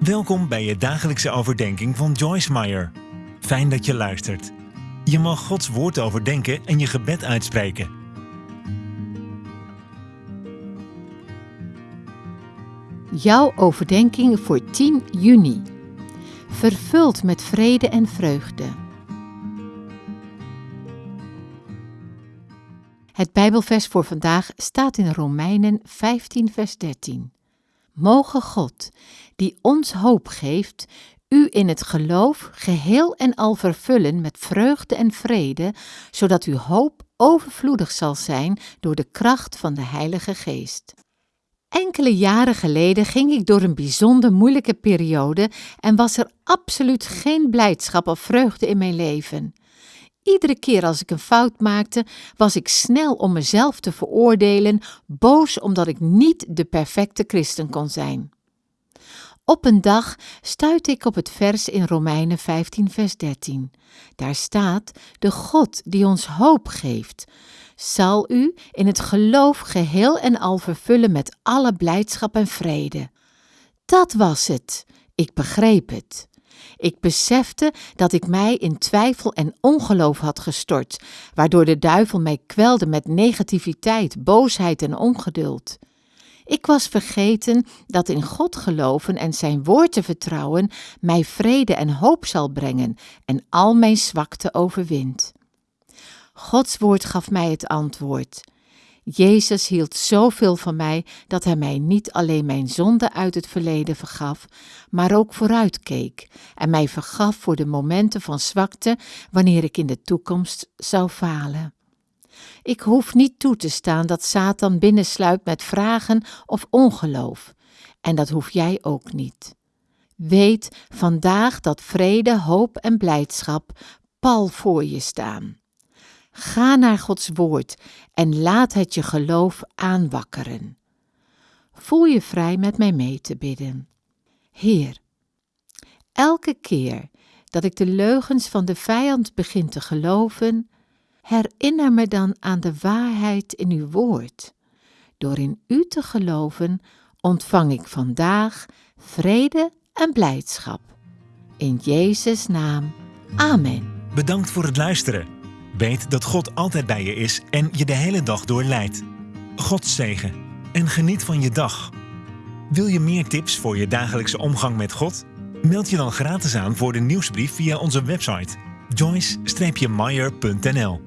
Welkom bij je dagelijkse overdenking van Joyce Meyer. Fijn dat je luistert. Je mag Gods woord overdenken en je gebed uitspreken. Jouw overdenking voor 10 juni. Vervuld met vrede en vreugde. Het Bijbelvers voor vandaag staat in Romeinen 15, vers 13. Mogen God, die ons hoop geeft, u in het geloof geheel en al vervullen met vreugde en vrede, zodat uw hoop overvloedig zal zijn door de kracht van de Heilige Geest. Enkele jaren geleden ging ik door een bijzonder moeilijke periode en was er absoluut geen blijdschap of vreugde in mijn leven. Iedere keer als ik een fout maakte, was ik snel om mezelf te veroordelen, boos omdat ik niet de perfecte christen kon zijn. Op een dag stuitte ik op het vers in Romeinen 15, vers 13. Daar staat: De God die ons hoop geeft, zal u in het geloof geheel en al vervullen met alle blijdschap en vrede. Dat was het. Ik begreep het. Ik besefte dat ik mij in twijfel en ongeloof had gestort, waardoor de duivel mij kwelde met negativiteit, boosheid en ongeduld. Ik was vergeten dat in God geloven en zijn woord te vertrouwen mij vrede en hoop zal brengen en al mijn zwakte overwint. Gods woord gaf mij het antwoord. Jezus hield zoveel van mij dat hij mij niet alleen mijn zonde uit het verleden vergaf, maar ook vooruitkeek en mij vergaf voor de momenten van zwakte wanneer ik in de toekomst zou falen. Ik hoef niet toe te staan dat Satan binnensluipt met vragen of ongeloof, en dat hoef jij ook niet. Weet vandaag dat vrede, hoop en blijdschap pal voor je staan. Ga naar Gods woord en laat het je geloof aanwakkeren. Voel je vrij met mij mee te bidden. Heer, elke keer dat ik de leugens van de vijand begin te geloven, herinner me dan aan de waarheid in uw woord. Door in u te geloven ontvang ik vandaag vrede en blijdschap. In Jezus' naam. Amen. Bedankt voor het luisteren. Weet dat God altijd bij je is en je de hele dag door leidt. God zegen en geniet van je dag. Wil je meer tips voor je dagelijkse omgang met God? Meld je dan gratis aan voor de nieuwsbrief via onze website joyce-meyer.nl